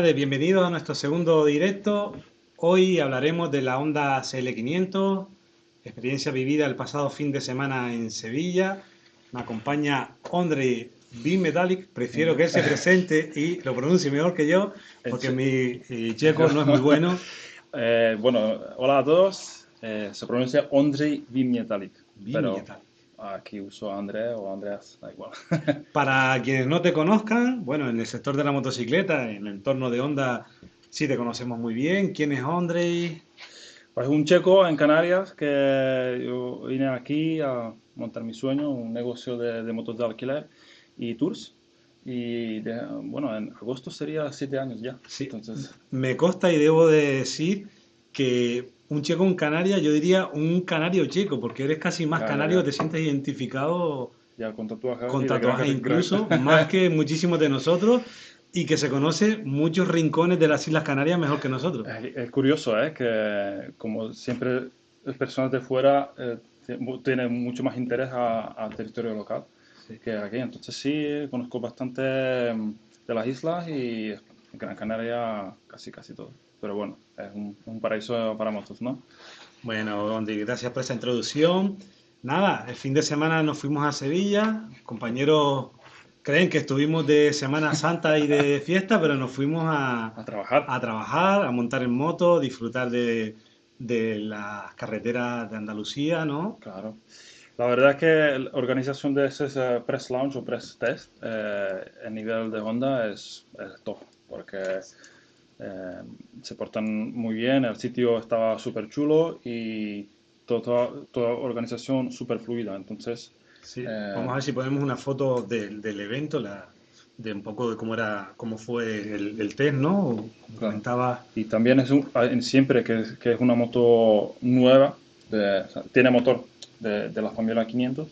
tardes, bienvenidos a nuestro segundo directo. Hoy hablaremos de la Honda CL500, experiencia vivida el pasado fin de semana en Sevilla. Me acompaña Andre Bimetallic, prefiero que él se presente y lo pronuncie mejor que yo, porque mi checo no es muy bueno. Eh, bueno, hola a todos, eh, se pronuncia Ondrej Bimetallic, pero aquí uso André o Andreas, da igual. Para quienes no te conozcan, bueno, en el sector de la motocicleta, en el entorno de Honda, sí te conocemos muy bien. ¿Quién es Ondrej? Pues un checo en Canarias que yo vine aquí a montar mi sueño, un negocio de, de motos de alquiler y tours. Y bueno, en agosto sería siete años ya. Sí. Entonces... Me consta y debo de decir que un checo en Canarias, yo diría un canario checo, porque eres casi más canario, te sientes identificado ya, con tatuajes, con tatuajes incluso, más que muchísimos de nosotros, y que se conoce muchos rincones de las Islas Canarias mejor que nosotros. Es, curioso, ¿eh? que como siempre las personas de fuera eh, tienen mucho más interés al territorio local que aquí. Entonces sí, conozco bastante mm, de las islas y en Gran Canaria casi casi todo. Pero bueno, es un, paraíso para motos, ¿no? Bueno, Andy, gracias por esa introducción. Nada, el fin de semana nos fuimos a Sevilla. Compañeros creen que estuvimos de Semana Santa y de fiesta, pero nos fuimos a, a trabajar. A trabajar, a montar en moto, disfrutar de, de las carreteras de Andalucía, ¿no? Claro. La verdad es que la organización de ese press launch o press test eh, a nivel de Honda es, top, porque eh, se portan muy bien, el sitio estaba súper chulo y toda, toda organización súper fluida. Entonces, sí. Eh, vamos a ver si ponemos una foto del evento, la, de un poco de cómo era cómo fue el, test, ¿no? Comentaba. Y también es un, siempre que, que, es una moto nueva, tiene motor de, la familia 500,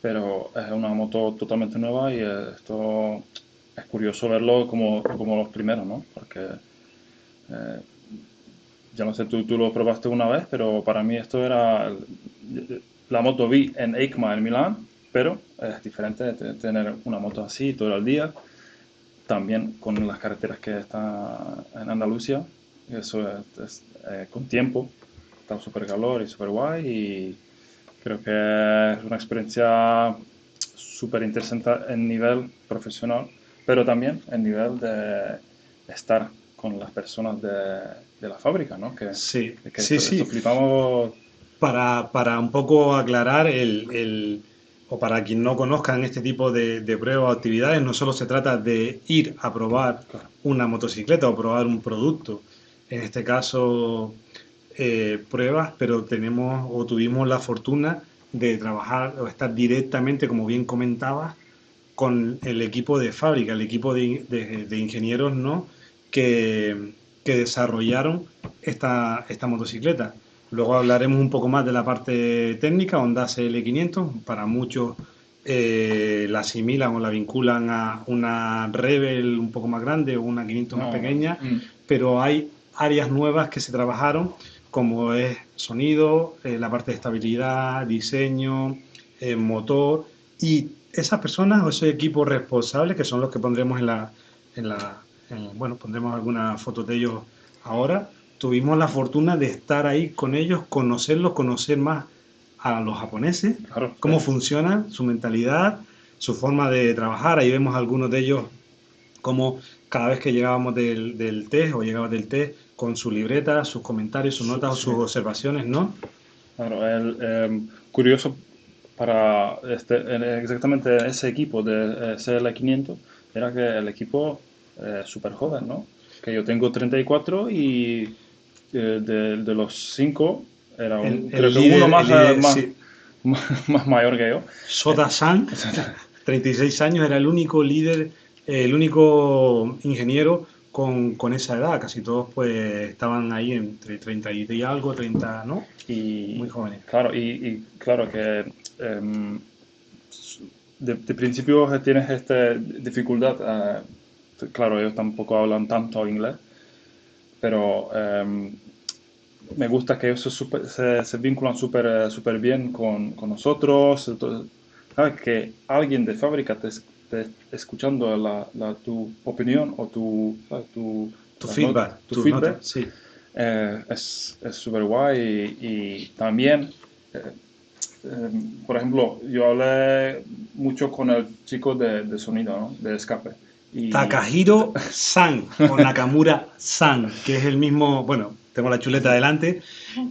pero es una moto totalmente nueva y esto es curioso verlo como, como los primeros, ¿no? Porque eh, ya no sé, tú, tú lo probaste una vez, pero para mí esto era la moto vi en EICMA en Milán, pero es diferente de tener una moto así todo el día, también con las carreteras que están en Andalucía, eso es, eh, con tiempo, está súper calor y súper guay y Creo que es una experiencia súper interesante en nivel profesional, pero también en nivel de estar con las personas de, de la fábrica, ¿no? Que, sí, que sí, sí. flipamos. Para, para, un poco aclarar el, el, o para quien no conozcan este tipo de, de, pruebas o actividades, no solo se trata de ir a probar una motocicleta o probar un producto. En este caso, eh, pruebas, pero tenemos o tuvimos la fortuna de trabajar o estar directamente, como bien comentabas, con el equipo de fábrica, el equipo de, ingenieros ¿no? Que, desarrollaron esta, esta motocicleta. Luego hablaremos un poco más de la parte técnica, Honda CL500, para muchos eh, la asimilan o la vinculan a una Rebel un poco más grande o una 500 más pequeña, mm. pero hay áreas nuevas que se trabajaron como es sonido, eh, la parte de estabilidad, diseño, eh, motor y esas personas o ese equipo responsable que son los que pondremos en la, en la bueno, pondremos algunas fotos de ellos ahora. Tuvimos la fortuna de estar ahí con ellos, conocerlos, conocer más a los japoneses, cómo funciona su mentalidad, su forma de trabajar. Ahí vemos algunos de ellos como cada vez que llegábamos del, del test o llegaba del test, con su libreta, sus comentarios, sus notas o sus observaciones, ¿no? Claro, el, em, curioso para este, exactamente ese equipo de eh, CL500 era que el equipo es súper joven, ¿no? Que yo tengo 34 y eh, de, los 5 era un, creo que uno más, más, mayor que yo. Soda-san, 36 años, era el único líder, el único ingeniero con, con, esa edad, casi todos pues estaban ahí entre 30 y algo, 30, ¿no? Y, Muy jóvenes. Claro, y, claro que em, de, principio tienes esta dificultad, eh, claro, ellos tampoco hablan tanto inglés, pero em, me gusta que ellos se, se, vinculan súper super bien con, con nosotros, ¿sabes? que alguien de fábrica te, escuchando la, tu opinión o tu, tu, feedback. tu, feedback sí. Eh, es súper guay y, también, eh, eh, por ejemplo, yo hablé mucho con el chico de, sonido, ¿no? de escape. Y... Takahiro San o Nakamura San, que es el mismo, bueno, tengo la chuleta adelante,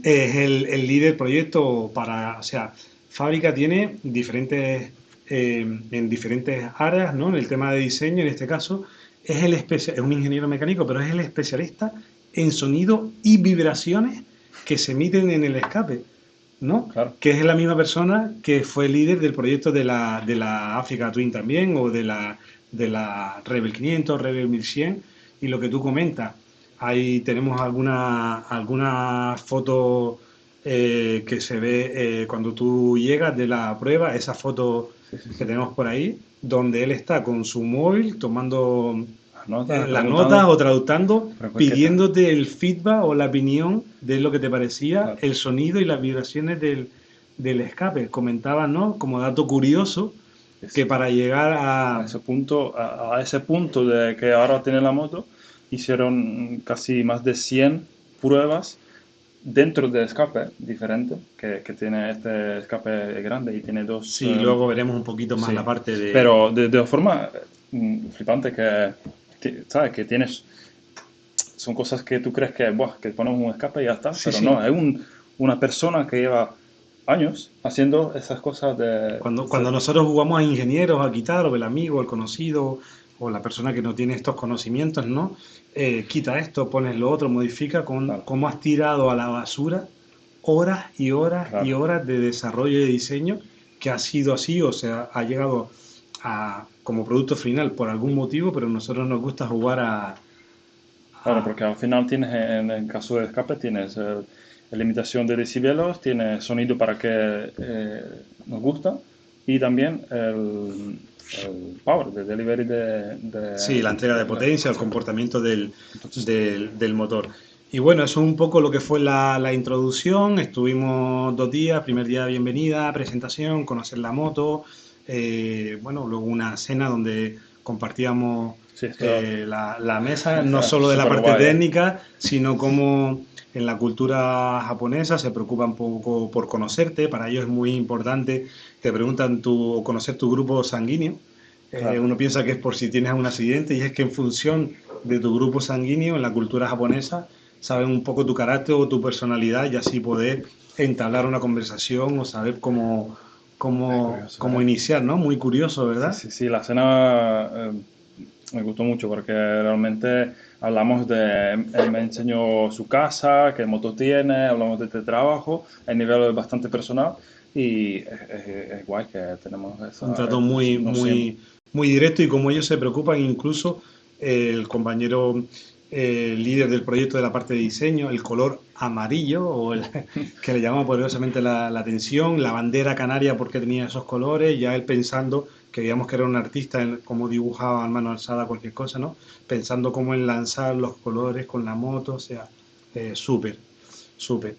es el, el líder proyecto para, o sea, Fábrica tiene diferentes, en diferentes áreas, ¿no? En el tema de diseño, en este caso, es, el es un ingeniero mecánico, pero es el especialista en sonido y vibraciones que se emiten en el escape, ¿no? Que es la misma persona que fue líder del proyecto de la, de la Africa Twin también, o de la, de la Rebel 500, Rebel 1100, y lo que tú comentas, ahí tenemos alguna, alguna foto eh, que se ve eh, cuando tú llegas de la prueba, esa foto que tenemos por ahí, donde él está con su móvil tomando las notas o traductando, pidiéndote el feedback o la opinión de lo que te parecía el sonido y las vibraciones del, del escape. Comentaban, ¿no? Como dato curioso, que para llegar a... ese punto, a, ese punto de que ahora tiene la moto, hicieron casi más de 100 pruebas dentro del escape diferente, que, que, tiene este escape grande y tiene dos... Sí, luego veremos un poquito más la parte de... Pero de, de forma mm, flipante que ¿sabes? Que tienes, son cosas que tú crees que, buah, que ponemos un escape y ya está, pero no, es un, una persona que lleva años haciendo esas cosas de... Cuando, cuando nosotros jugamos a ingenieros, a quitar, o el amigo, el conocido, o la persona que no tiene estos conocimientos, ¿no? Eh, quita esto, pones lo otro, modifica, con, cómo has tirado a la basura horas y horas y horas de desarrollo y de diseño que ha sido así, o sea, ha llegado a, como producto final por algún motivo, pero a nosotros nos gusta jugar a... Claro, porque al final tienes, en el caso de escape, tienes eh, la limitación de decibelos, tienes sonido para que eh, nos gusta y también el, power, de delivery de, Sí, la entrega de potencia, el comportamiento del, del, motor. Y bueno, eso es un poco lo que fue la, la, introducción. Estuvimos dos días, primer día de bienvenida, presentación, conocer la moto, eh, bueno, luego una cena donde compartíamos eh, la, mesa, no solo de la parte técnica, sino como en la cultura japonesa se preocupan un poco por conocerte, para ellos es muy importante, te preguntan tu, conocer tu grupo sanguíneo, eh, uno piensa que es por si tienes un accidente y es que en función de tu grupo sanguíneo en la cultura japonesa saben un poco tu carácter o tu personalidad y así poder entablar una conversación o saber cómo como, ¿eh? iniciar, ¿no? Muy curioso, ¿verdad? Sí, sí, la cena eh, me gustó mucho porque realmente hablamos de, él me enseñó su casa, qué moto tiene, hablamos de este trabajo, a nivel bastante personal y es, guay que tenemos eso. Un trato muy, muy, muy directo y como ellos se preocupan, incluso el compañero el líder del proyecto de la parte de diseño, el color amarillo, que le llamaba poderosamente la, atención, la bandera canaria porque tenía esos colores, ya él pensando, que digamos que era un artista, en, como dibujaba a mano alzada cualquier cosa, ¿no? Pensando cómo en lanzar los colores con la moto, o sea, eh, súper, súper.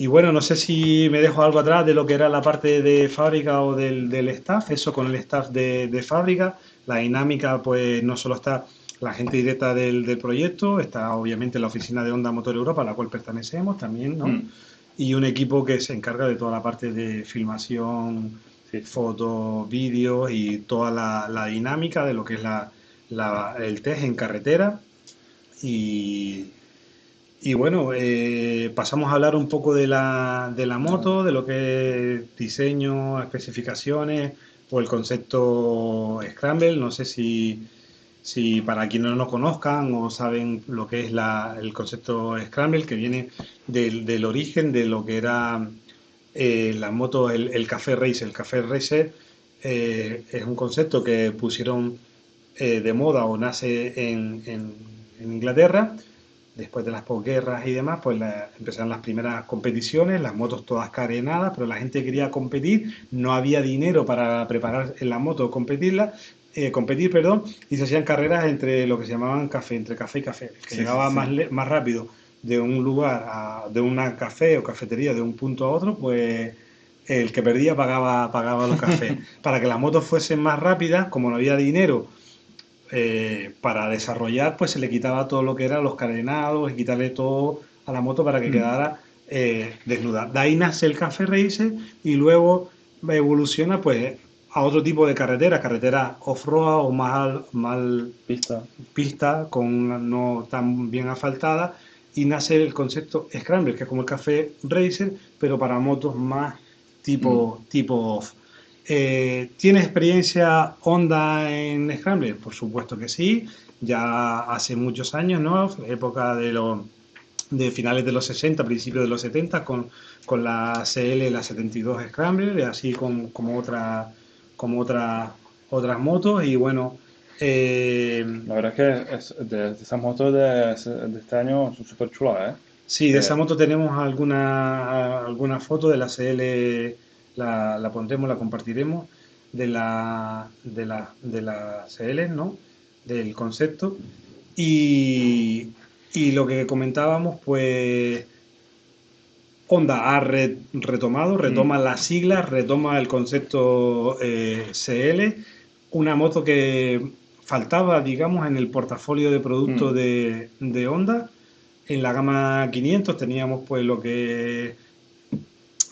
Y bueno, no sé si me dejo algo atrás de lo que era la parte de fábrica o del, del staff, eso con el staff de, de fábrica, la dinámica pues no solo está la gente directa del, proyecto, está obviamente la oficina de Honda Motor Europa, a la cual pertenecemos también, ¿no? Mm. Y un equipo que se encarga de toda la parte de filmación, fotos, vídeos y toda la, dinámica de lo que es la, el test en carretera. Y, y bueno, eh, pasamos a hablar un poco de la, de la moto, de lo que es diseño, especificaciones o el concepto Scramble. No sé si si para quienes no nos conozcan o saben lo que es el concepto Scramble, que viene del, origen de lo que era eh, la moto, el, Café Racer. El Café Racer eh, es un concepto que pusieron eh, de moda o nace en, Inglaterra. Después de las posguerras y demás, pues empezaron las primeras competiciones, las motos todas carenadas, pero la gente quería competir, no había dinero para preparar en la moto competirla, eh, competir, perdón, y se hacían carreras entre lo que se llamaban café, entre café y café, que llegaba Más, más rápido de un lugar, a, de una café o cafetería, de un punto a otro, pues el que perdía pagaba, pagaba los cafés. Para que las motos fuesen más rápidas, como no había dinero eh, para desarrollar, pues se le quitaba todo lo que eran los carenados y quitarle todo a la moto para que mm. quedara eh, desnuda. De ahí nace el Café Racer y luego evoluciona pues a otro tipo de carretera, carretera off-road o más mal pista. pista, con no tan bien asfaltada, y nace el concepto Scrambler, que es como el Café Racer, pero para motos más tipo, mm. tipo off. Eh, ¿Tiene experiencia Honda en Scrambler? Por supuesto que sí, ya hace muchos años, ¿no? Época de los de finales de los 60, principios de los 70, con, con la CL, la 72 Scrambler, así como, como, otra, como otra, otras motos. Y bueno, eh, la verdad es que de, esas motos de, este año son súper chulas, ¿eh? Sí, de esa moto tenemos alguna, alguna foto de la CL, la, la pondremos, la compartiremos, de la, de la, de la CL, ¿no? Del concepto. Y, y lo que comentábamos, pues Honda ha retomado, retoma mm. las siglas, retoma el concepto eh, CL, una moto que faltaba, digamos, en el portafolio de productos mm. de, de, Honda. En la gama 500 teníamos pues lo que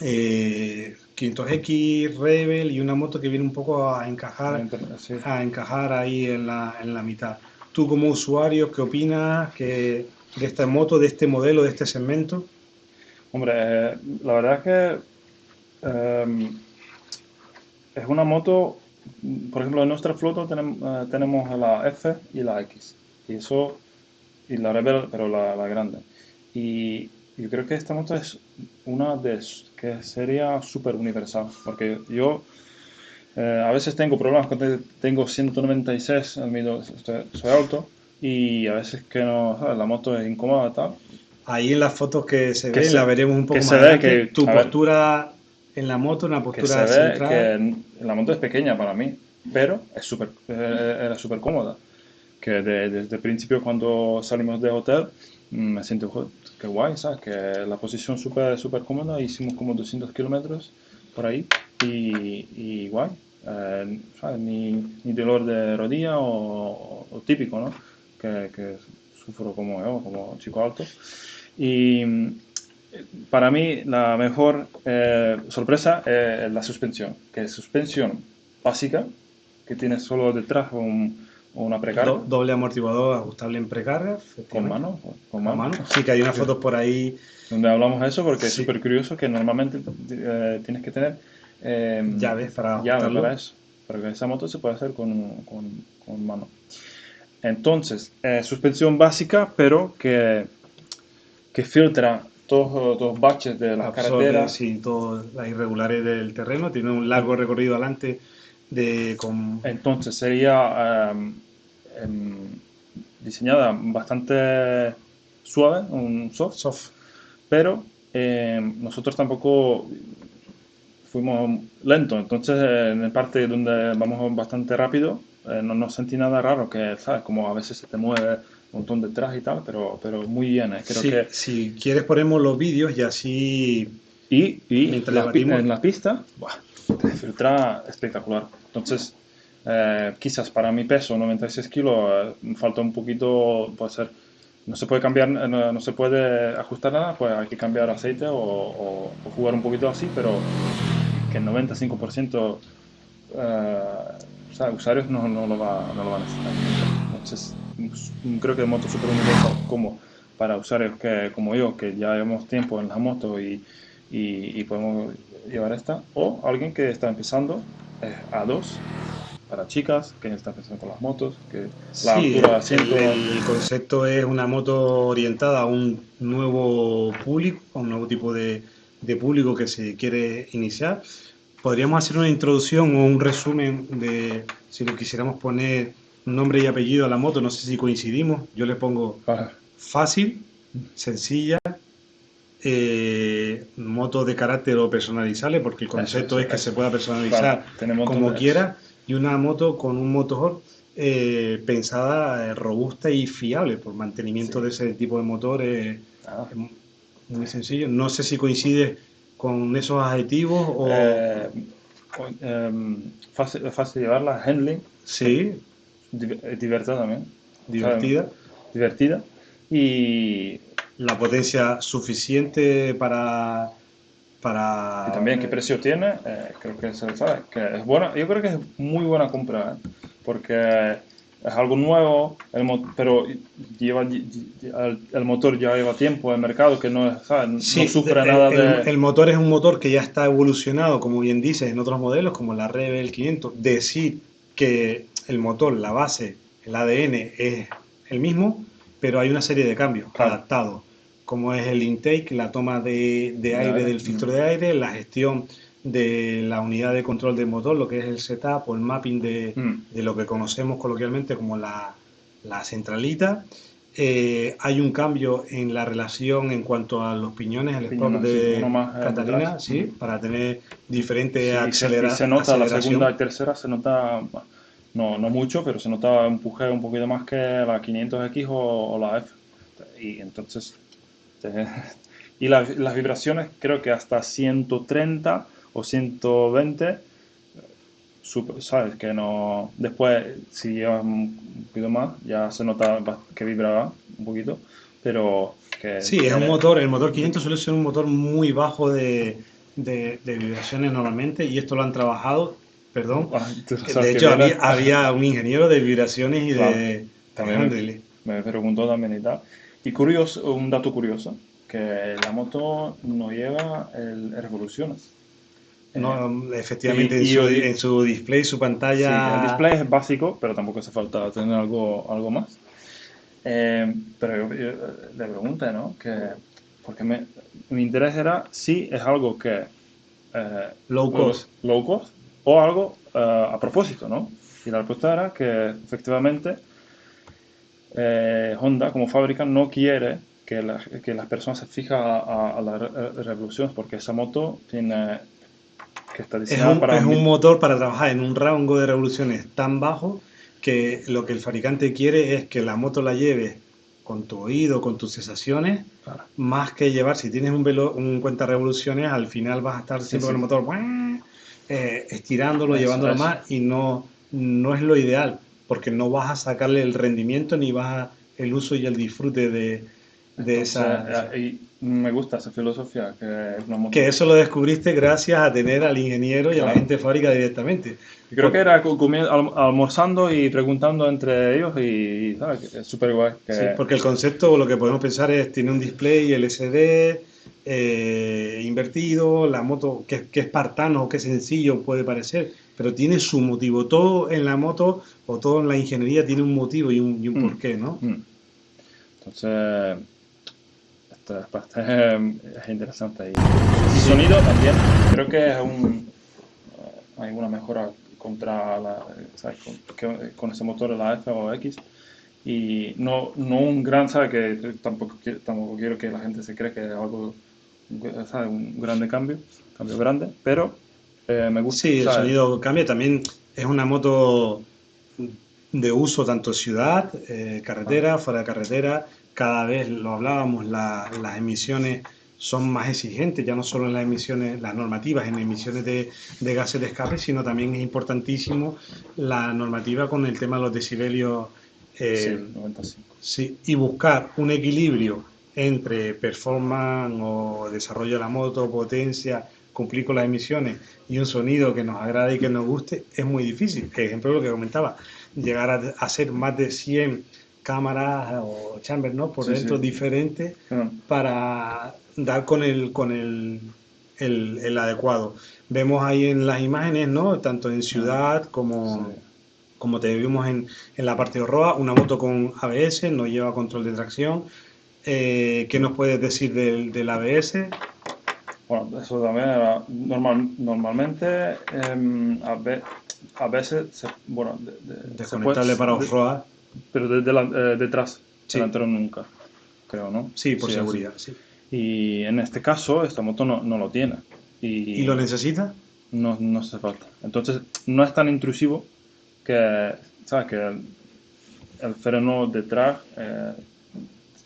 eh, 500X, Rebel y una moto que viene un poco a encajar, a encajar ahí en la, en la mitad. Tú como usuario, ¿qué opinas de esta moto, de este modelo, de este segmento? Hombre, la verdad es que em, es una moto, por ejemplo, en nuestra flota tenemos, eh, tenemos la F y la X, y eso, y la Rebel, pero la, grande. Y yo creo que esta moto es una de que sería súper universal, porque yo eh, a veces tengo problemas cuando tengo 196, soy alto, y a veces que no, la moto es incómoda tal. Ahí en las fotos que se ven, la veremos un poco más. Se ve que, tu postura en la moto, una postura que se ve que la moto es pequeña para mí, pero es super, eh, era súper cómoda. Que desde el principio cuando salimos de hotel mm, me siento que guay, ¿sabes? Que la posición súper super cómoda, hicimos como 200 kilómetros por ahí y, y guay. Eh, ni, ni, dolor de rodilla o, típico, ¿no? Que, que, sufro como yo, como chico alto. Y para mí la mejor eh, sorpresa es la suspensión, que es suspensión básica, que tiene solo detrás un, una precarga. doble amortiguador ajustable en precarga. Con mano, con mano. Sí, que hay unas fotos por ahí. Donde hablamos de eso porque es súper curioso que normalmente eh, tienes que tener eh, llaves para llaves para eso. Pero esa moto se puede hacer con, con, con mano. Entonces, eh, suspensión básica, pero que, que filtra todos los baches de las carreteras. Sí, todas las irregulares del terreno. Tiene un largo recorrido adelante de... Con... Entonces, sería em, em, diseñada bastante suave, un soft, soft. pero em, nosotros tampoco fuimos lentos, entonces en el parte donde vamos bastante rápido eh, no, no, sentí nada raro, que sabes, como a veces se te mueve un montón detrás y tal, pero, pero muy bien. Eh, creo que... Si quieres ponemos los vídeos y así... Y, y la, en la pista, te filtra espectacular. Entonces, eh, quizás para mi peso, 96 kilos, falta un poquito, puede ser, no se puede cambiar, no, se puede ajustar nada, pues hay que cambiar aceite o, o jugar un poquito así, pero que el 95% eh, usuarios no, no, lo va, no, lo van a necesitar. Entonces, creo que moto super como para usuarios que, como yo, que ya llevamos tiempo en la moto y, y, podemos llevar esta, o alguien que está empezando a dos para chicas que están empezando con las motos, que la altura el, el, concepto es una moto orientada a un nuevo público, a un nuevo tipo de, de público que se quiere iniciar podríamos hacer una introducción o un resumen de, si lo quisiéramos poner nombre y apellido a la moto, no sé si coincidimos, yo le pongo fácil, sencilla, eh, moto de carácter o personalizable, porque el concepto es que se pueda personalizar como quiera, y una moto con un motor eh, pensada, eh, robusta y fiable, por mantenimiento de ese tipo de motores, ah. muy sencillo. No sé si coincide con esos adjetivos o... Eh, em, fácil, fácil llevarla, handling. Sí. Divertida también. Divertida. divertida. Y... La potencia suficiente para... para... Y también qué precio tiene, eh, creo que se sabe, que es buena, yo creo que es muy buena compra, ¿eh? porque es algo nuevo, el pero lleva, el, motor ya lleva tiempo en el mercado, que no, no sufre nada de... El motor es un motor que ya está evolucionado, como bien dices, en otros modelos, como la Rebel 500. Decir que el motor, la base, el ADN es el mismo, pero hay una serie de cambios adaptados, como es el intake, la toma de, de aire del filtro de aire, la gestión de la unidad de control del motor, lo que es el setup o el mapping de, mm. de lo que conocemos coloquialmente como la, la centralita. Eh, hay un cambio en la relación en cuanto a los piñones, el spot de eh, Catalina, sí, mm. para tener diferentes sí, aceleraciones. Se nota, la segunda y tercera se nota, no, no mucho, pero se nota empuje un poquito más que la 500X o, la F. Y entonces, y las vibraciones creo que hasta 130 o 120, sabes que no. Después, si llevas un poquito más, ya se nota que vibraba un poquito, pero que. Sí, es un motor, el motor 500 suele ser un motor muy bajo de, de, vibraciones normalmente, y esto lo han trabajado, perdón. Ah, de hecho, había, un ingeniero de vibraciones y de. También me, preguntó también y tal. Y curioso, un dato curioso, que la moto no lleva el revoluciones. No, efectivamente, en, su, display, su pantalla. el display es básico, pero tampoco hace falta tener algo, algo más. Eh, pero yo, le pregunté, ¿no? Que, porque me, mi interés era si es algo que. Eh, low cost. Low cost o algo eh, a propósito, ¿no? Y la respuesta era que efectivamente Honda, como fábrica, no quiere que, que las personas se fijen a, a las revoluciones porque esa moto tiene es un, para... Es un motor para trabajar en un rango de revoluciones tan bajo que lo que el fabricante quiere es que la moto la lleve con tu oído, con tus sensaciones, más que llevar, si tienes un, velo, un cuenta revoluciones, al final vas a estar siempre con el motor eh, estirándolo, llevándolo más y no, no es lo ideal, porque no vas a sacarle el rendimiento ni vas a el uso y el disfrute de, de esa... Eh, me gusta esa filosofía. Que, que eso lo descubriste gracias a tener al ingeniero y a la gente de fábrica directamente. Creo que era almorzando y preguntando entre ellos y, es súper guay. Sí, porque el concepto, lo que podemos pensar es, tiene un display LCD eh, invertido, la moto, que, que espartano o que sencillo puede parecer, pero tiene su motivo. Todo en la moto o todo en la ingeniería tiene un motivo y un, y un mm. porqué, ¿no? Mm. Entonces es interesante. Y sonido también, creo que es un, eh, hay una mejora contra la, Con, con, ese motor la F o X. Y no, no un gran, ¿sabes? Que tampoco, tampoco quiero que la gente se cree que es algo, ¿sabes? Un grande cambio, cambio grande, pero eh, me gusta. Sí, el sonido cambia. También es una moto de uso tanto ciudad, eh, carretera, ah. fuera de carretera, cada vez lo hablábamos, las emisiones son más exigentes, ya no solo en las emisiones, las normativas en emisiones de, gases de escape, sino también es importantísimo la normativa con el tema de los decibelios. Eh, sí, y buscar un equilibrio entre performance o desarrollo de la moto, potencia, cumplir con las emisiones y un sonido que nos agrade y que nos guste, es muy difícil. Ejemplo, lo que comentaba, llegar a, ser más de 100 cámaras o chambers, ¿no? Por dentro diferentes ah. para dar con el, con el, el, adecuado. Vemos ahí en las imágenes, ¿no? Tanto en ciudad ah. como, como te vimos en, en la parte de Roa, una moto con ABS, no lleva control de tracción. Eh, ¿Qué nos puedes decir del, del ABS? Bueno, eso también era normal, normalmente eh, a, veces, se, bueno, desconectable para off-road pero de, eh, detrás, delantero nunca, creo, ¿no? Sí, por seguridad, sí. Y en este caso, esta moto no, no lo tiene. Y, ¿Y, lo necesita? No, no hace falta. Entonces, no es tan intrusivo que, ¿sabes? Que el, freno detrás eh,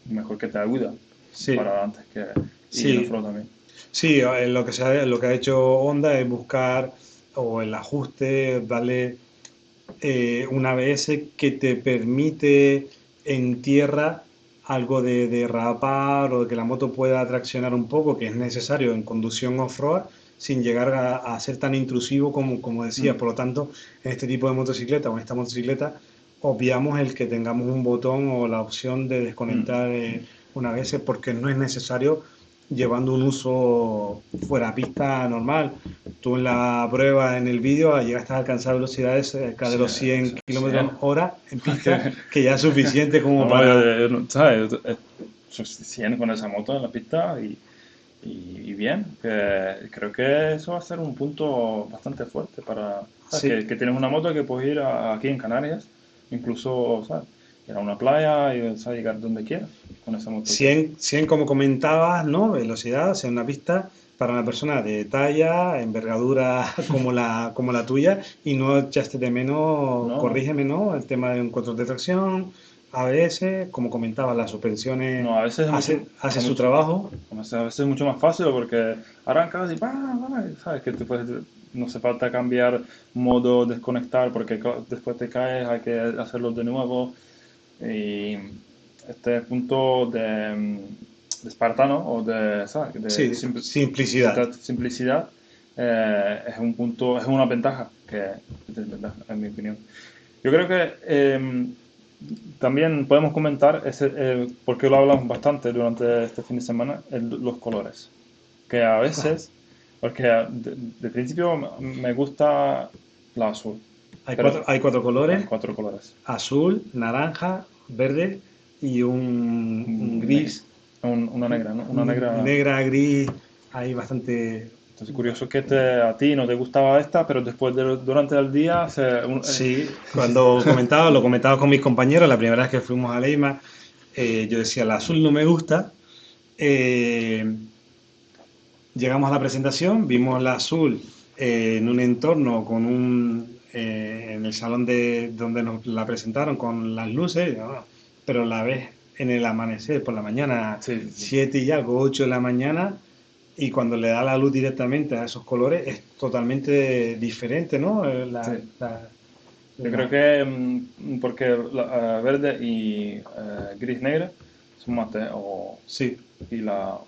mejor que te ayuda sí. para antes que y el también. Sí, eh, lo que, se ha, lo que ha hecho Honda es buscar o el ajuste, darle eh, un ABS que te permite en tierra algo de derrapar o de que la moto pueda traccionar un poco, que es necesario en conducción off-road, sin llegar a, ser tan intrusivo como, como decía. Mm. Por lo tanto, en este tipo de motocicleta o en esta motocicleta, obviamos el que tengamos un botón o la opción de desconectar mm. eh, una vez porque no es necesario llevando un uso fuera pista normal. Tú en la prueba, en el vídeo, llegaste a alcanzar velocidades cerca de los 100 kilómetros hora en pista, que ya es suficiente como para... ¿sabes? 100 con esa moto en la pista y, y, bien, creo que eso va a ser un punto bastante fuerte para... Que, que, tienes una moto que puedes ir aquí en Canarias, incluso, ¿sabes? Ir a una playa y llegar donde quieras con esa moto. 100, 100 como comentabas, ¿no? Velocidad, o sea, una pista para una persona de talla, envergadura como la, como la tuya y no echaste de menos, corrígeme, ¿no? El tema de un control de tracción, ABS, como comentabas, las suspensiones no, a veces hace, hace su trabajo. A veces es mucho más fácil porque arrancas y sabes que te puedes, no hace falta cambiar modo, desconectar porque después te caes, hay que hacerlo de nuevo. Y este punto de, de espartano o de, simplicidad, simplicidad eh, es un punto, es una ventaja que en mi opinión. Yo creo que em, también podemos comentar, ese, eh, porque lo hablamos bastante durante este fin de semana, los colores. Que a veces, porque de, principio me gusta la azul. Hay, cuatro, hay cuatro colores. cuatro colores. Azul, naranja, verde y un, gris. una negra, ¿no? Una negra. Negra, gris, hay bastante. Entonces, curioso que a ti no te gustaba esta, pero después de, durante el día. Se, eh, sí, cuando comentaba, lo comentaba con mis compañeros, la primera vez que fuimos a Leima, eh, yo decía, el azul no me gusta. Eh, llegamos a la presentación, vimos la azul en un entorno con un eh, en el salón de donde nos la presentaron con las luces, pero la ves en el amanecer por la mañana, 7 y algo, 8 de la mañana, y cuando le da la luz directamente a esos colores es totalmente diferente, ¿no? Eh, Yo creo que mm, porque la, verde y eh, gris negra son mate o sí. y la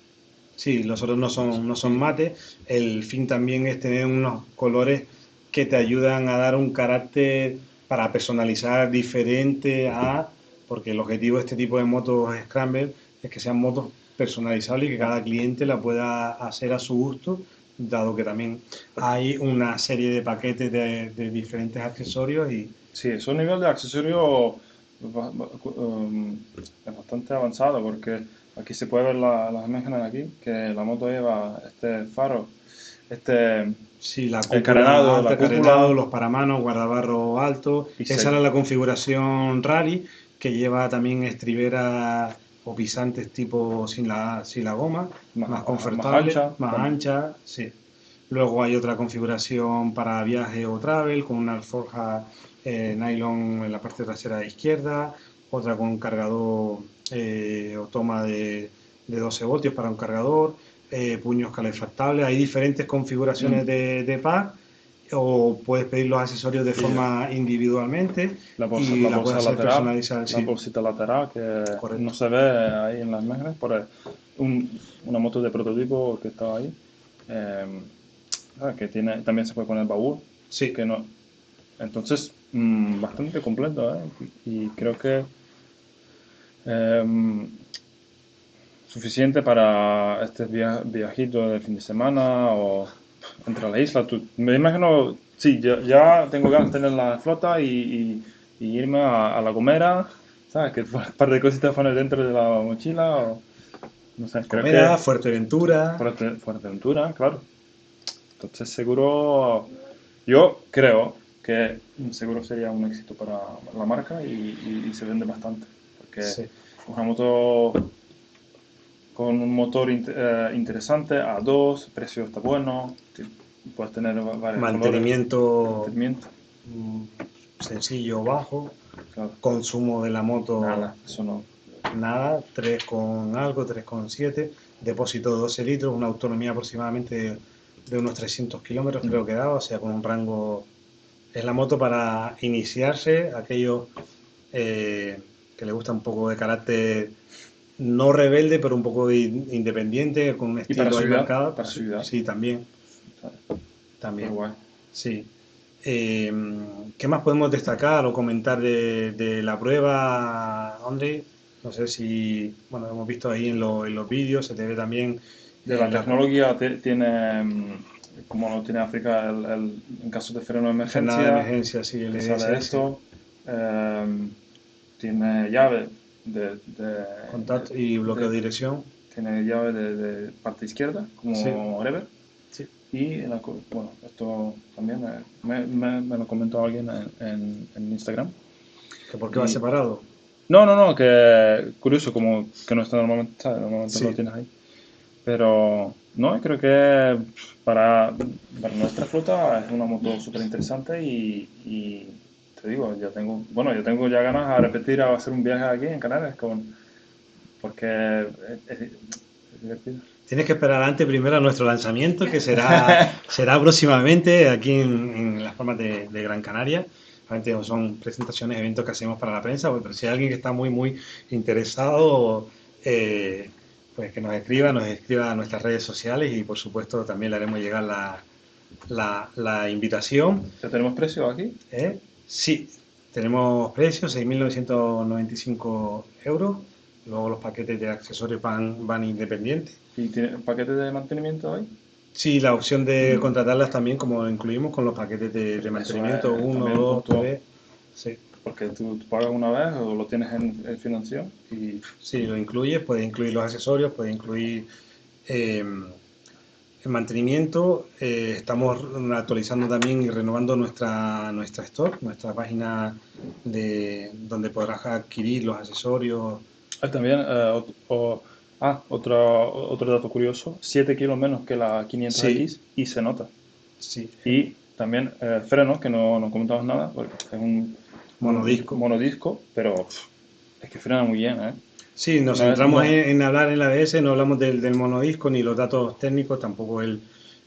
sí los otros no son no son mate. El fin también es tener unos colores que te ayudan a dar un carácter para personalizar diferente a, porque el objetivo de este tipo de motos Scramble es que sean motos personalizables y que cada cliente la pueda hacer a su gusto, dado que también hay una serie de paquetes de, diferentes accesorios y... Sí, es un nivel de accesorio um, bastante avanzado porque aquí se puede ver las imágenes aquí, que la moto lleva este faro, este Sí, la cúpula, los paramanos, guardabarro alto. Esa era la configuración rally que lleva también estriberas o pisantes tipo sin la, sin la goma, más, confortable, más ancha, sí. Luego hay otra configuración para viaje o travel con una alforja eh, nylon en la parte trasera izquierda, otra con un cargador eh, o toma de, de 12 voltios para un cargador eh, puños calefactables, hay diferentes configuraciones mm. de, de pack o puedes pedir los accesorios de forma individualmente la bolsa, y la, bolsa lateral, la bolsita lateral que no se ve ahí en las imágenes por una moto de prototipo que estaba ahí eh, ah, que tiene también se puede poner baúl sí. que no entonces mm, bastante completo ¿eh? y creo que suficiente para este viajito de fin de semana o entre la isla. me imagino, sí, ya, tengo ganas de tener la flota y, irme a, la Gomera, ¿sabes? Que un par de cositas poner dentro de la mochila o... No sé, Gomera, Fuerteventura. Fuerte, Fuerteventura, claro. Entonces seguro, yo creo que seguro sería un éxito para la marca y, se vende bastante. Porque sí. una moto con un motor eh, interesante, A2, precio está bueno, puedes tener varios mantenimiento, mantenimiento. Mm, sencillo, bajo, consumo de la moto nada, eso no. Nada, 3 con algo, 3 con 7. depósito de 12 litros, una autonomía aproximadamente de, unos 300 kilómetros, creo que da, o sea, con un rango. Es la moto para iniciarse, aquellos eh, que le gusta un poco de carácter no rebelde, pero un poco independiente, con un estilo para marcado. Para ciudad. Sí, también. También. Sí. Eh, ¿Qué más podemos destacar o comentar de, la prueba, André? No sé si, bueno, hemos visto ahí en, en los vídeos, se te ve también... De la tecnología tiene, mm, como lo tiene África, el, en caso de freno de emergencia. de emergencia, sí, el esto. Eh, tiene llave de, contacto y bloqueo de, dirección. Tiene llave de, parte izquierda, como sí. Sí. Y bueno, esto también me, me, lo comentó alguien en, en, Instagram. ¿Que ¿Por qué va separado? No, no, no, que curioso, como que no está normalmente, normalmente lo tienes ahí. Pero no, creo que para, para nuestra flota es una moto súper interesante y, y te digo, yo tengo, bueno, yo tengo ya ganas a repetir a hacer un viaje aquí en Canarias con, porque es, divertido. Tienes que esperar antes primero a nuestro lanzamiento, que será, será próximamente aquí en, las formas de, Gran Canaria. Son presentaciones, eventos que hacemos para la prensa, pero si hay alguien que está muy, muy interesado, eh, pues que nos escriba, nos escriba a nuestras redes sociales y por supuesto también le haremos llegar la, la, la invitación. ¿Ya tenemos precio aquí? ¿Eh? Sí, tenemos precios, 6.995 euros. Luego los paquetes de accesorios van, van independientes. ¿Y tiene paquetes de mantenimiento hoy? Sí, la opción de mm. contratarlas también, como incluimos con los paquetes de, mantenimiento, 1, 2, 3. Sí. Porque tú, pagas una vez o lo tienes en, financiación. Y... Sí, lo incluye, puede incluir los accesorios, puede incluir eh, el mantenimiento, eh, estamos actualizando también y renovando nuestra, nuestra store, nuestra página de donde podrás adquirir los accesorios. Ah, también, eh, ah, otro, otro dato curioso, 7 kilos menos que la 500X y se nota. Sí. Y también eh, freno, que no, no comentamos nada, porque es un monodisco, monodisco pero es que frena muy bien, ¿eh? Sí, nos centramos en, hablar en la ABS, no hablamos del, del, monodisco ni los datos técnicos, tampoco el,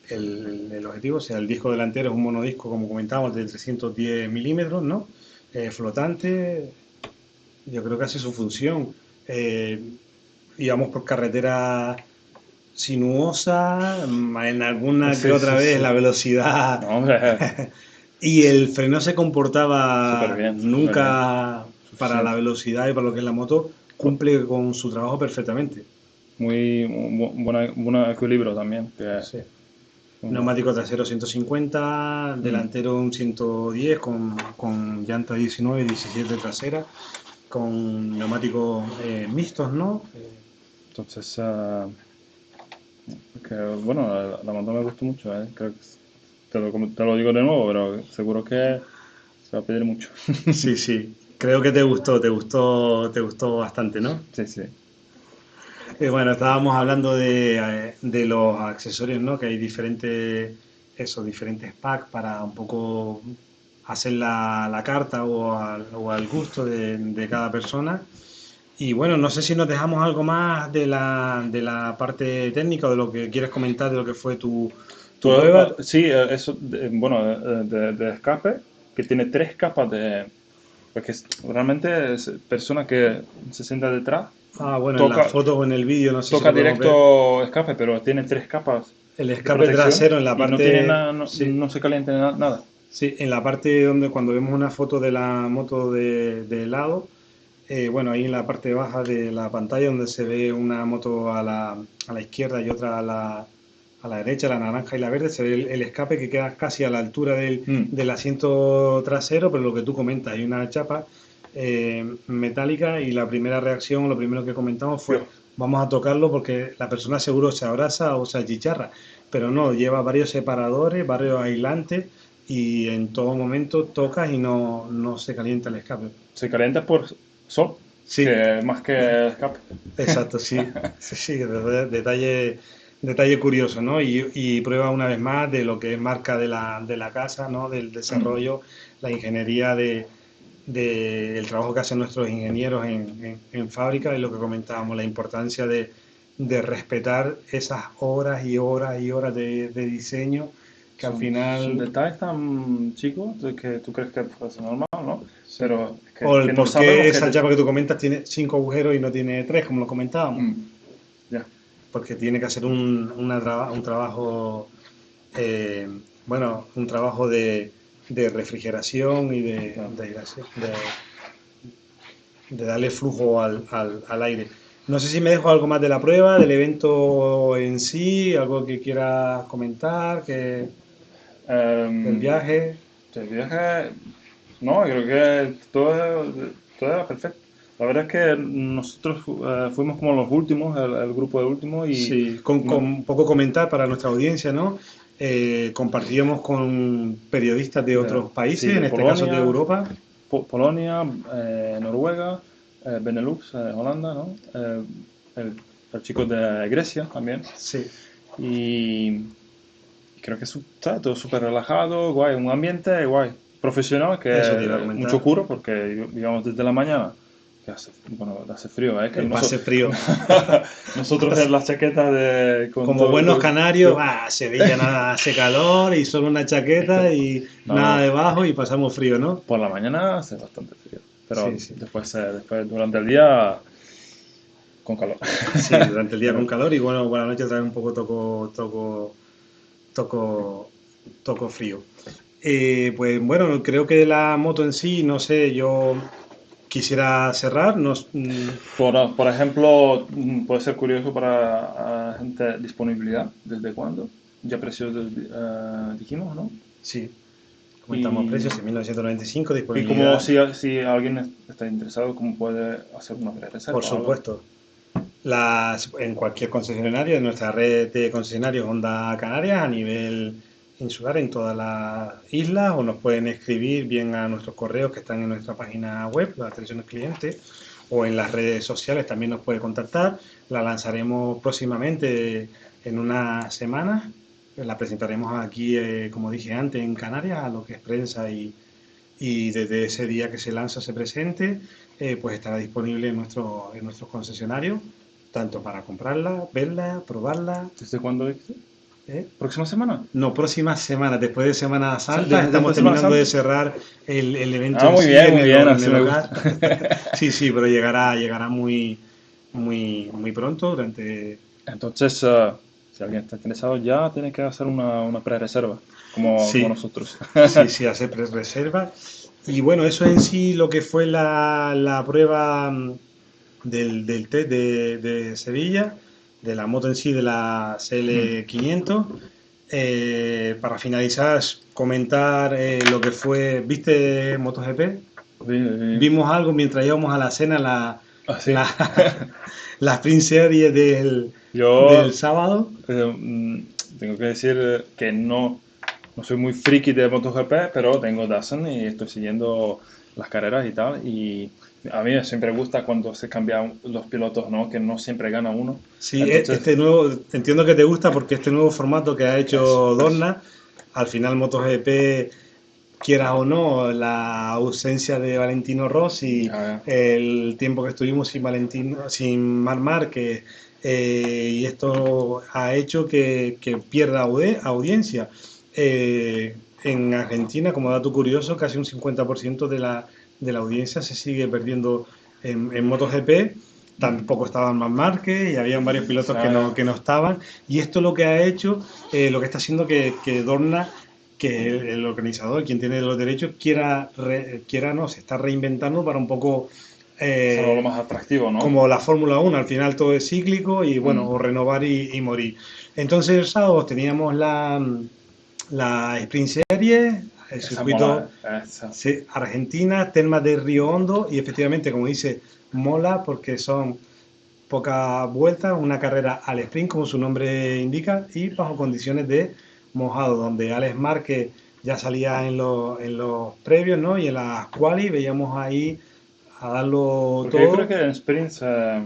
el, objetivo. O sea, el disco delantero es un monodisco, como comentábamos, de 310 milímetros, ¿no? Eh, flotante, yo creo que hace su función. Eh, íbamos por carretera sinuosa, en alguna que otra vez la velocidad. y el freno se comportaba nunca para la velocidad y para lo que es la moto cumple con su trabajo perfectamente. Muy buen equilibrio también. sí. Neumático trasero 150, mm. delantero un 110 con, con llanta 19 y 17 trasera, con neumáticos eh, mixtos, ¿no? Entonces, uh, bueno, la, moto me gustó mucho, ¿eh? Creo que te lo, te lo digo de nuevo, pero seguro que se va a pedir mucho. sí, sí. Creo que te gustó, te gustó, te gustó bastante, ¿no? Sí, sí. Eh, bueno, estábamos hablando de, de, los accesorios, ¿no? Que hay diferentes, eso, diferentes packs para un poco hacer la, la carta o al, o al gusto de, de, cada persona. Y bueno, no sé si nos dejamos algo más de la, de la parte técnica o de lo que quieres comentar de lo que fue tu, tu prueba. Sí, eh, eso, bueno, de, de escape, que tiene tres capas de porque realmente es persona que se sienta detrás. Ah, bueno, en la foto o en el vídeo no sé Toca directo escape, pero tiene tres capas. El escape trasero en la parte. no, no, se calienta nada. Sí, en la parte donde cuando vemos una foto de la moto de, de lado, eh, bueno, ahí en la parte baja de la pantalla donde se ve una moto a la, a la izquierda y otra a la, a la derecha, la naranja y la verde, se ve el, escape que queda casi a la altura del, mm. del, asiento trasero, pero lo que tú comentas, hay una chapa eh, metálica y la primera reacción, lo primero que comentamos fue, vamos a tocarlo porque la persona seguro se abraza o se achicharra, pero no, lleva varios separadores, varios aislantes y en todo momento tocas y no, no se calienta el escape. Se calienta por sol. Sí. más que escape. Exacto, sí. sí, sí, detalle detalle curioso, ¿no? Y, prueba una vez más de lo que es marca de la, de la casa, ¿no? Del desarrollo, la ingeniería de, del trabajo que hacen nuestros ingenieros en, en, fábrica y lo que comentábamos, la importancia de, de respetar esas horas y horas y horas de, diseño que al final... Son detalles tan chicos de que tú crees que es normal, ¿no? Pero que, o el por qué esa chapa que tú comentas tiene cinco agujeros y no tiene tres, como lo comentábamos. Mm. Porque tiene que hacer un, un trabajo, eh, bueno, un trabajo de, de refrigeración y de, de, de, darle flujo al, al, al aire. No sé si me dejo algo más de la prueba, del evento en sí, algo que quieras comentar, que um, el viaje. El viaje, no, creo que todo, todo era perfecto. La verdad es que nosotros eh, fuimos como los últimos, el, grupo de últimos. Y sí, con, con, un poco comentar para nuestra audiencia, ¿no? Eh, compartíamos con periodistas de otros países, en este caso de Europa. Polonia, eh, Noruega, eh, Benelux, eh, Holanda, ¿no? Eh, el, chico de Grecia también. Sí. Y creo que está todo súper relajado, guay, un ambiente guay, profesional, que es mucho curo, porque digamos desde la mañana que hace, bueno, hace frío, ¿eh? Que hace frío. nosotros en las chaquetas de... Como buenos canarios, ah, Sevilla nada, hace calor y solo una chaqueta y nada debajo y pasamos frío, ¿no? Por la mañana hace bastante frío. Pero Después, eh, después, durante el día, con calor. Sí, durante el día con calor y bueno, por la noche también un poco toco, toco, toco, toco frío. Eh, pues bueno, creo que la moto en sí, no sé, yo quisiera cerrar. Nos, mm, por, por, ejemplo, mm, puede ser curioso para gente disponibilidad, ¿desde cuándo? Ya precios uh, dijimos, ¿no? Sí. Comentamos precios en 1995, disponibilidad. ¿Y como si, si, alguien está interesado, cómo puede hacer una reserva? Por supuesto. Las, en cualquier concesionario, en nuestra red de concesionarios Honda Canarias a nivel insular en todas las islas o nos pueden escribir bien a nuestros correos que están en nuestra página web, la atención al cliente, o en las redes sociales también nos puede contactar. La lanzaremos próximamente en unas semanas la presentaremos aquí, eh, como dije antes, en Canarias, a lo que es prensa y, y desde ese día que se lanza, se presente, eh, pues estará disponible en, nuestro, en nuestros concesionarios, tanto para comprarla, verla, probarla. ¿Desde cuándo es? ¿Eh? ¿Próxima semana? No, próxima semana, después de Semana Santa, estamos terminando de cerrar el, el evento. Ah, muy bien, muy bien. sí, sí, pero llegará, llegará muy, muy, muy pronto durante... Entonces, uh, si alguien está interesado ya tiene que hacer una, una pre-reserva, como, nosotros. sí, sí, hacer pre-reserva. Y bueno, eso en sí lo que fue la, la prueba mm, del, del test de, de, Sevilla, de la moto en sí, de la CL500. Eh, para finalizar, comentar eh, lo que fue, ¿viste MotoGP? Vimos algo mientras íbamos a la cena, la, ah, la, la sprint serie del, yo, del sábado. Eh, mm, tengo que decir que no, no soy muy friki de MotoGP, pero tengo Dazn y estoy siguiendo las carreras y tal. Y a mí siempre gusta cuando se cambian los pilotos, ¿no? Que no siempre gana uno. Sí, este nuevo, entiendo que te gusta porque este nuevo formato que ha hecho Dorna, al final MotoGP quieras o no, la ausencia de Valentino Rossi, ah, el tiempo que estuvimos sin Valentino, sin Mar Márquez, eh, y esto ha hecho que, pierda audiencia. Eh, en Argentina, como dato curioso, casi un 50% de la, de la audiencia se sigue perdiendo en, en MotoGP. Tampoco estaban más Márquez y habían varios pilotos que no, que no estaban. Y esto lo que ha hecho, eh, lo que está haciendo que, que Dorna que el, organizador, quien tiene los derechos, quiera, quiera no, se está reinventando para un poco eh, lo más atractivo, ¿no? Como la Fórmula 1, al final todo es cíclico y bueno, mm. o renovar y, morir. Entonces el sábado teníamos la, la Sprint Series, el circuito Argentina, Telma de Río Hondo y efectivamente, como dice, mola porque son pocas vueltas, una carrera al sprint, como su nombre indica, y bajo condiciones de mojado, donde Alex Márquez ya salía en, los, en los previos, ¿no? Y en las quali veíamos ahí a darlo todo. Yo creo que en sprints eh,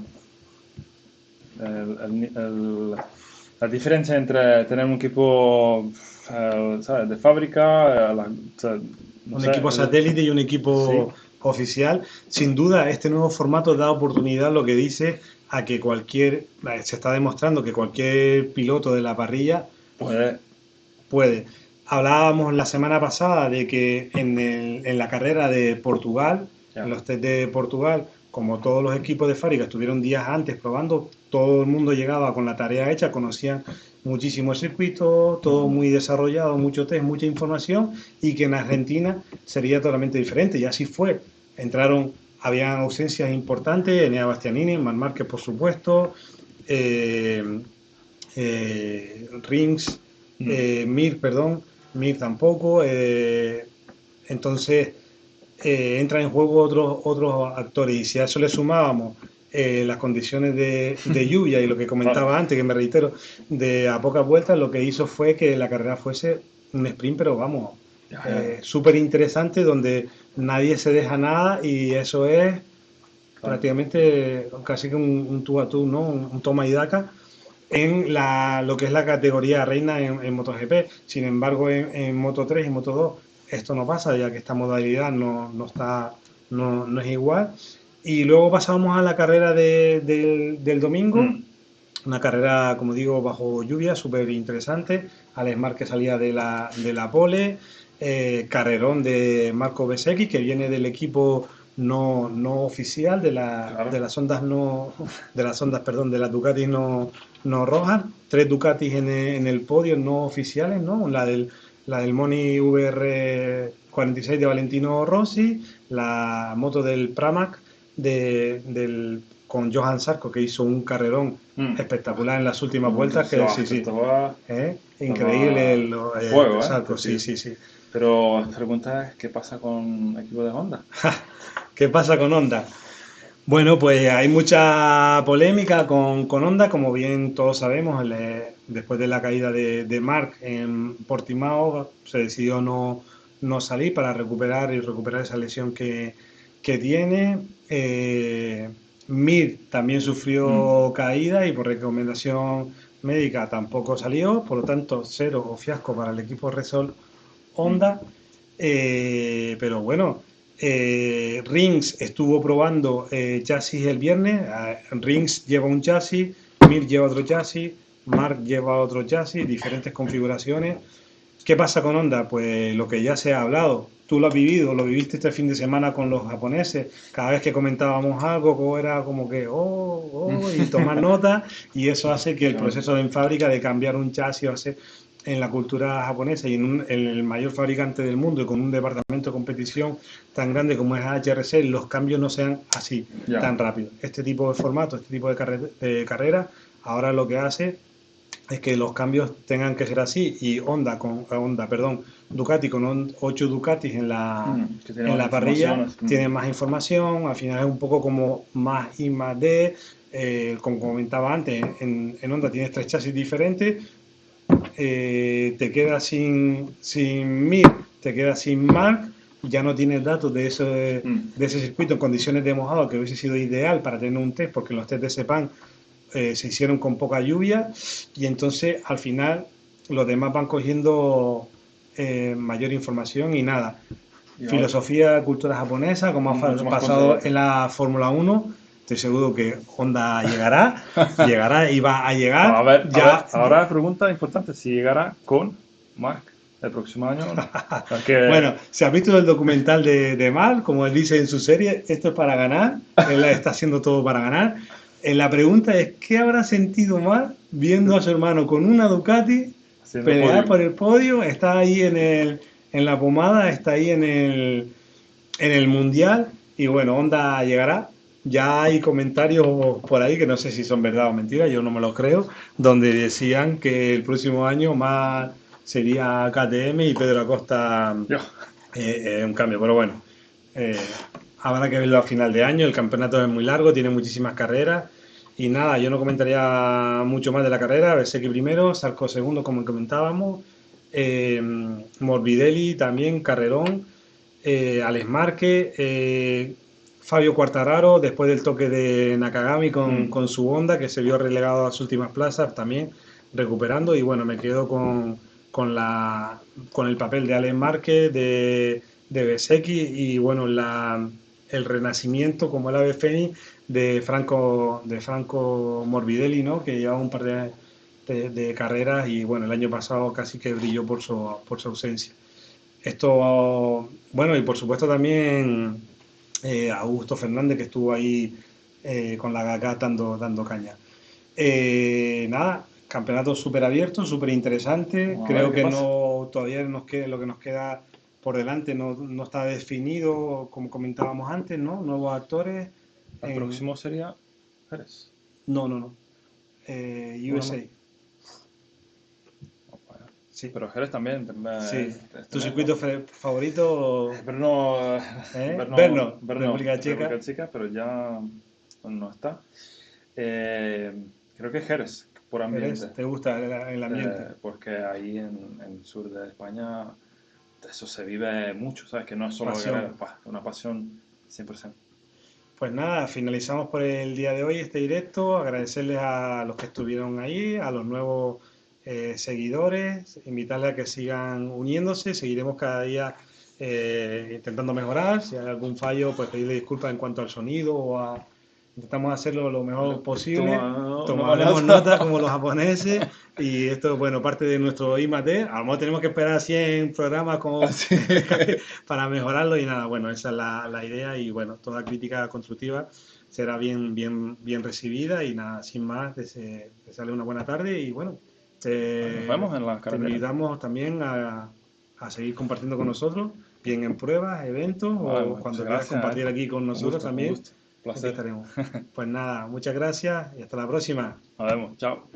la diferencia entre tener un equipo eh, de fábrica, eh, un equipo satélite y un equipo oficial, sin duda este nuevo formato da oportunidad, lo que dice, a que cualquier, se está demostrando que cualquier piloto de la parrilla puede. puede. Hablábamos la semana pasada de que en, en la carrera de Portugal, en los test de Portugal, como todos los equipos de fábrica estuvieron días antes probando, todo el mundo llegaba con la tarea hecha, conocían muchísimo circuito, todo muy desarrollado, mucho test, mucha información, y que en Argentina sería totalmente diferente, y así fue. Entraron, habían ausencias importantes, Enea Bastianini, Man Márquez, por supuesto, eh, eh, Rings, eh, Mir, perdón, Mir tampoco, entonces entran en juego otros, otros actores. Y si a eso le sumábamos eh, las condiciones de, lluvia y lo que comentaba antes, que me reitero, de a pocas vueltas, lo que hizo fue que la carrera fuese un sprint, pero vamos, eh, súper interesante, donde nadie se deja nada y eso es prácticamente casi que un, tú a tú, ¿no? Un, toma y daca en la, lo que es la categoría reina en, MotoGP. Sin embargo, en, en Moto 3 y Moto 2 esto no pasa, ya que esta modalidad no, no está, no, no, es igual. Y luego pasamos a la carrera de, del domingo, mm. una carrera, como digo, bajo lluvia, súper interesante. Alex Márquez salía de la, de la pole, eh, carrerón de Marco Besecchi, que viene del equipo no, no oficial de, la, de las ondas no de las ondas perdón de las Ducati no, no rojas. Tres Ducatis en el, en el podio no oficiales no la del la del Moni VR46 de Valentino Rossi, la moto del Pramac de, del, con Johan Sarko, que hizo un carrerón mm. espectacular en las últimas vueltas. Que, sí, sí, ¿Eh? Increíble el, fuego, ¿eh? sí, sí, sí. Pero la pregunta es, ¿qué pasa con el equipo de Honda? ¿Qué pasa con Honda? Bueno, pues hay mucha polémica con, con Honda, como bien todos sabemos, después de la caída de, de, Mark en Portimao se decidió no, no, salir para recuperar y recuperar esa lesión que, que tiene. Eh, Mir también sufrió mm. caída y por recomendación médica tampoco salió, por lo tanto cero o fiasco para el equipo Resol Honda. Mm. Eh, pero bueno, eh, Rings estuvo probando eh, chasis el viernes. Ah, Rings lleva un chasis, Mir lleva otro chasis, Mark lleva otro chasis, diferentes configuraciones. ¿Qué pasa con Honda? Pues lo que ya se ha hablado. Tú lo has vivido, lo viviste este fin de semana con los japoneses. Cada vez que comentábamos algo, era como que, oh, oh, y tomar nota. Y eso hace que el proceso en fábrica de cambiar un chasis o hacer en la cultura japonesa y en, el mayor fabricante del mundo y con un departamento de competición tan grande como es HRC, los cambios no sean así, tan rápido. Este tipo de formato, este tipo de, carrera, ahora lo que hace es que los cambios tengan que ser así y Honda con eh, Honda, perdón, Ducati con 8 Ducatis en la, mm, en la parrilla mm. tiene más información, al final es un poco como más I más D, eh, como comentaba antes, en, en Honda tienes tres chasis diferentes, eh, te quedas sin, sin Mir, te quedas sin Mark, ya no tienes datos de, eso, mm. de, ese circuito en condiciones de mojado, que hubiese sido ideal para tener un test, porque los test de Sepan eh, se hicieron con poca lluvia, y entonces al final los demás van cogiendo eh, mayor información y nada. Filosofía, cultura japonesa, como ha pasado en la Fórmula 1, Estoy seguro que Honda llegará, llegará y va a llegar. A ver, ya... ahora la pregunta importante, si llegará con Mark el próximo año. Bueno, se ha visto el documental de, de Mark, como él dice en su serie, esto es para ganar, él está haciendo todo para ganar. Eh, la pregunta es, ¿qué habrá sentido Mark viendo a su hermano con una Ducati pelear por el podio? Está ahí en, el, en la pomada, está ahí en el, en el Mundial. Y bueno, Honda llegará, ya hay comentarios por ahí que no sé si son verdad o mentira, yo no me lo creo, donde decían que el próximo año más sería KTM y Pedro Acosta eh, eh, un cambio, pero bueno, eh, habrá que verlo a final de año, el campeonato es muy largo, tiene muchísimas carreras y nada, yo no comentaría mucho más de la carrera, que primero, Sarco segundo como comentábamos, Morbidelli también, Carrerón, Alex Marque, Fabio Quartararo, después del toque de Nakagami mm. con, su Honda, que se vio relegado a las últimas plazas, también recuperando. Y bueno, me quedo con, con, la, con el papel de Alex Márquez, de, de Besecchi y bueno, la, el renacimiento como el ave fénix de Franco, de Franco Morbidelli, ¿no? que llevaba un par de, de, carreras y bueno, el año pasado casi que brilló por su, por su ausencia. Esto, bueno, y por supuesto también eh, Augusto Fernández que estuvo ahí eh, con la GACA dando, dando caña. Eh, nada, campeonato súper abierto, súper interesante. Creo que no todavía nos queda, lo que nos queda por delante no, no, está definido, como comentábamos antes, ¿no? Nuevos actores. ¿El próximo sería Jerez? No, no, no. Eh, USA. Sí. Pero Jerez también. Sí. ¿Tu circuito favorito? Brno, ¿Eh? Brno, Brno, República Checa. Pero ya no está. Eh, creo que Jerez, por ambiente. ¿Te gusta el, ambiente? Eh, porque ahí en, el sur de España eso se vive mucho, ¿sabes? Que no es solo pasión. una pasión 100%. Pues nada, finalizamos por el día de hoy este directo. Agradecerles a los que estuvieron ahí, a los nuevos eh, seguidores, invitarles a que sigan uniéndose. Seguiremos cada día eh, intentando mejorar. Si hay algún fallo, pues pedirle disculpas en cuanto al sonido o a Intentamos hacerlo lo mejor posible. Tomaremos nota como los japoneses. Y esto, bueno, parte de nuestro IMAT. A lo mejor tenemos que esperar 100 programas como ah, para mejorarlo. Y nada, bueno, esa es la, la, idea. Y bueno, toda crítica constructiva será bien, bien, bien recibida. Y nada, sin más, te, sale una buena tarde. Y bueno, te, vemos en la te invitamos también a, a seguir compartiendo con nosotros bien en pruebas, eventos o cuando quieras compartir aquí con nosotros también. Placer. Pues nada, muchas gracias y hasta la próxima. Nos vemos. Chao.